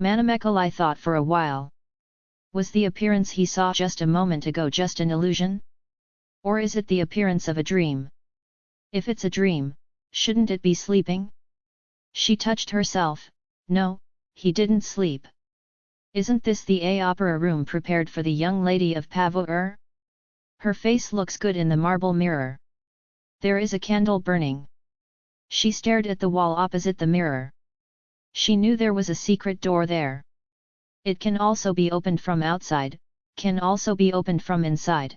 Manamekalai thought for a while. Was the appearance he saw just a moment ago just an illusion? Or is it the appearance of a dream? If it's a dream, shouldn't it be sleeping? She touched herself, no, he didn't sleep. Isn't this the A opera room prepared for the young lady of Pavur? Her face looks good in the marble mirror. There is a candle burning. She stared at the wall opposite the mirror. She knew there was a secret door there. It can also be opened from outside, can also be opened from inside.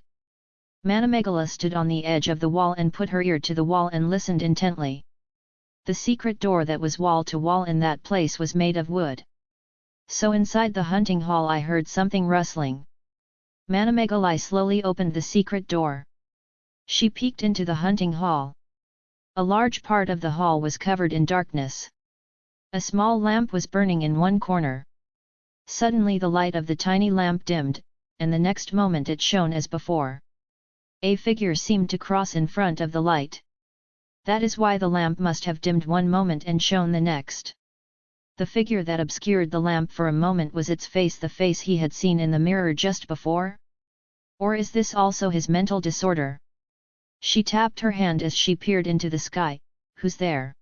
Manamegala stood on the edge of the wall and put her ear to the wall and listened intently. The secret door that was wall to wall in that place was made of wood. So inside the hunting hall I heard something rustling. Manamegalai slowly opened the secret door. She peeked into the hunting hall. A large part of the hall was covered in darkness. A small lamp was burning in one corner. Suddenly the light of the tiny lamp dimmed, and the next moment it shone as before. A figure seemed to cross in front of the light. That is why the lamp must have dimmed one moment and shone the next. The figure that obscured the lamp for a moment was its face the face he had seen in the mirror just before? Or is this also his mental disorder? She tapped her hand as she peered into the sky, who's there?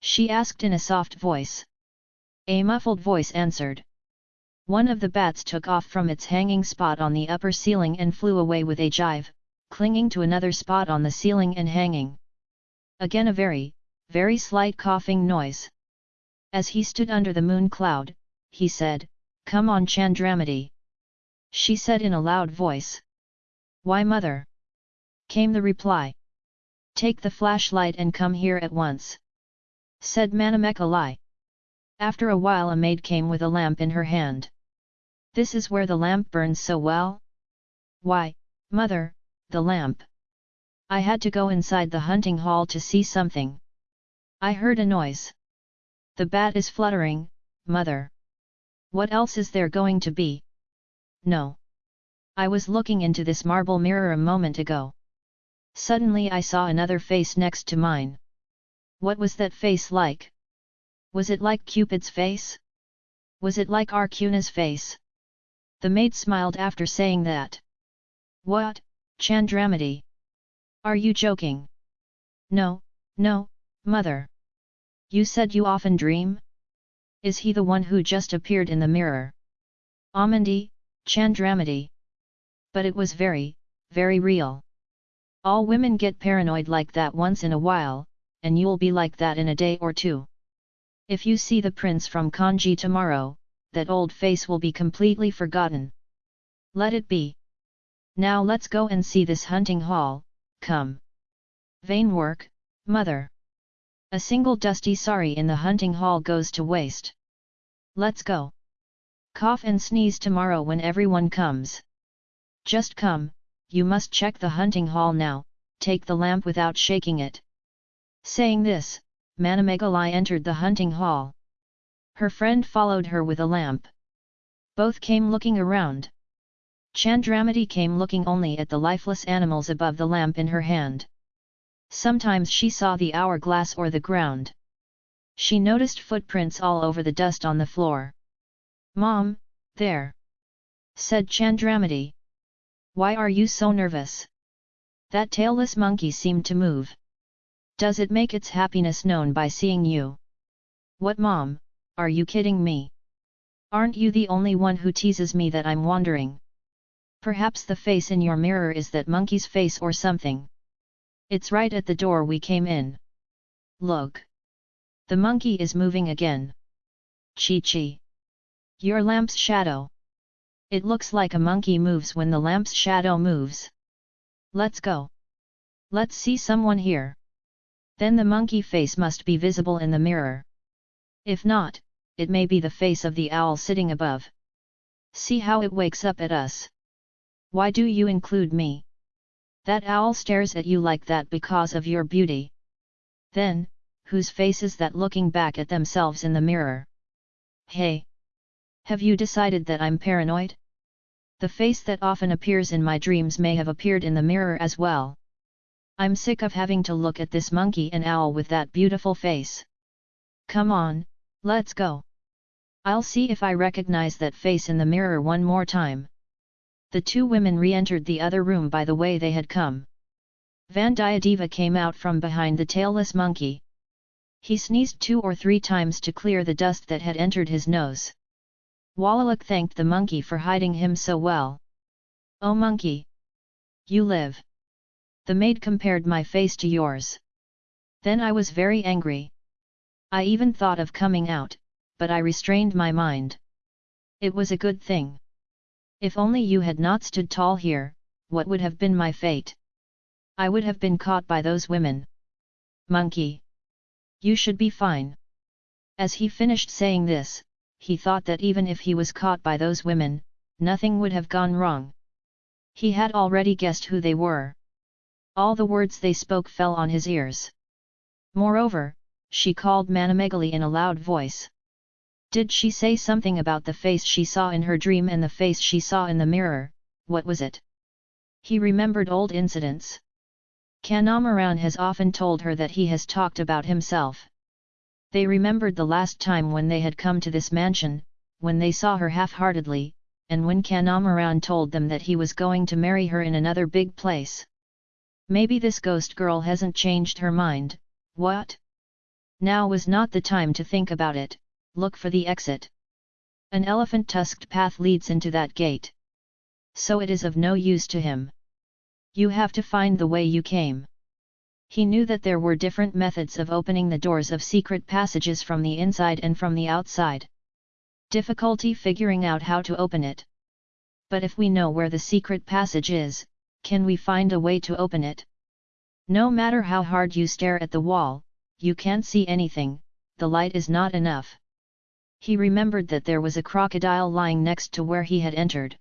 She asked in a soft voice. A muffled voice answered. One of the bats took off from its hanging spot on the upper ceiling and flew away with a jive, clinging to another spot on the ceiling and hanging. Again a very, very slight coughing noise. As he stood under the moon cloud, he said, Come on Chandramati. She said in a loud voice. Why mother? Came the reply. Take the flashlight and come here at once. Said Manamekalai. After a while a maid came with a lamp in her hand. This is where the lamp burns so well? Why, mother, the lamp. I had to go inside the hunting hall to see something. I heard a noise. The bat is fluttering, mother. What else is there going to be? No. I was looking into this marble mirror a moment ago. Suddenly I saw another face next to mine. What was that face like? Was it like Cupid's face? Was it like Arjuna's face? The maid smiled after saying that. What, Chandramati? Are you joking? No, no, mother. You said you often dream? Is he the one who just appeared in the mirror? Amandi, Chandramati. But it was very, very real. All women get paranoid like that once in a while, and you'll be like that in a day or two. If you see the prince from Kanchi tomorrow, that old face will be completely forgotten. Let it be. Now let's go and see this hunting hall, come. Vain work, mother. A single dusty sari in the hunting hall goes to waste. Let's go. Cough and sneeze tomorrow when everyone comes. Just come, you must check the hunting hall now, take the lamp without shaking it. Saying this, Manamegalai entered the hunting hall. Her friend followed her with a lamp. Both came looking around. Chandramati came looking only at the lifeless animals above the lamp in her hand. Sometimes she saw the hourglass or the ground. She noticed footprints all over the dust on the floor. Mom, there! said Chandramati. Why are you so nervous? That tailless monkey seemed to move. Does it make its happiness known by seeing you? What mom, are you kidding me? Aren't you the only one who teases me that I'm wandering? Perhaps the face in your mirror is that monkey's face or something. It's right at the door we came in. Look. The monkey is moving again. Chi Chi. Your lamp's shadow. It looks like a monkey moves when the lamp's shadow moves. Let's go. Let's see someone here. Then the monkey face must be visible in the mirror. If not, it may be the face of the owl sitting above. See how it wakes up at us. Why do you include me? That owl stares at you like that because of your beauty. Then, whose face is that looking back at themselves in the mirror? Hey! Have you decided that I'm paranoid? The face that often appears in my dreams may have appeared in the mirror as well. I'm sick of having to look at this monkey and owl with that beautiful face. Come on, let's go. I'll see if I recognize that face in the mirror one more time. The two women re-entered the other room by the way they had come. Vandiyadeva came out from behind the tailless monkey. He sneezed two or three times to clear the dust that had entered his nose. Walaluk thanked the monkey for hiding him so well. Oh monkey! You live! The maid compared my face to yours. Then I was very angry. I even thought of coming out, but I restrained my mind. It was a good thing. If only you had not stood tall here, what would have been my fate? I would have been caught by those women. Monkey! You should be fine. As he finished saying this, he thought that even if he was caught by those women, nothing would have gone wrong. He had already guessed who they were. All the words they spoke fell on his ears. Moreover, she called Manamegali in a loud voice. Did she say something about the face she saw in her dream and the face she saw in the mirror, what was it? He remembered old incidents. Kandamaran has often told her that he has talked about himself. They remembered the last time when they had come to this mansion, when they saw her half-heartedly, and when Kandamaran told them that he was going to marry her in another big place. Maybe this ghost girl hasn't changed her mind, what? Now was not the time to think about it, look for the exit. An elephant-tusked path leads into that gate. So it is of no use to him. You have to find the way you came. He knew that there were different methods of opening the doors of secret passages from the inside and from the outside. Difficulty figuring out how to open it. But if we know where the secret passage is, can we find a way to open it? No matter how hard you stare at the wall, you can't see anything, the light is not enough. He remembered that there was a crocodile lying next to where he had entered.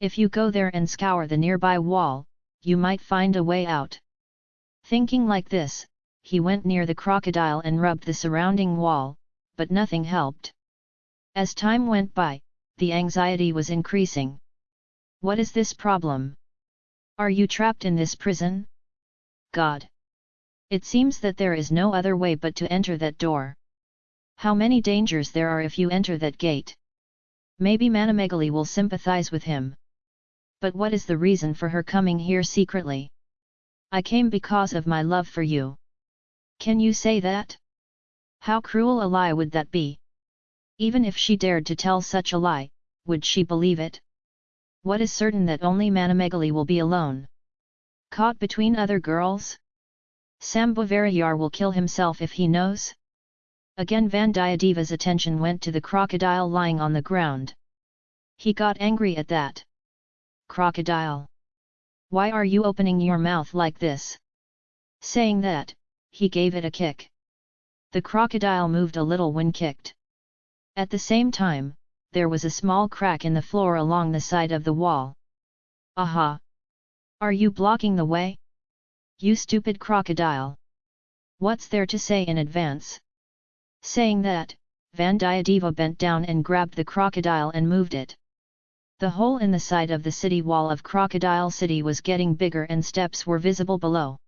If you go there and scour the nearby wall, you might find a way out. Thinking like this, he went near the crocodile and rubbed the surrounding wall, but nothing helped. As time went by, the anxiety was increasing. What is this problem? Are you trapped in this prison? God! It seems that there is no other way but to enter that door. How many dangers there are if you enter that gate. Maybe Manamegali will sympathize with him. But what is the reason for her coming here secretly? I came because of my love for you. Can you say that? How cruel a lie would that be? Even if she dared to tell such a lie, would she believe it? What is certain that only Manamegali will be alone? Caught between other girls? Sambhavarayar will kill himself if he knows? Again Vandiyadeva's attention went to the crocodile lying on the ground. He got angry at that. Crocodile! Why are you opening your mouth like this? Saying that, he gave it a kick. The crocodile moved a little when kicked. At the same time, there was a small crack in the floor along the side of the wall. Aha! Are you blocking the way? You stupid crocodile! What's there to say in advance? Saying that, Vandiyadeva bent down and grabbed the crocodile and moved it. The hole in the side of the city wall of Crocodile City was getting bigger and steps were visible below.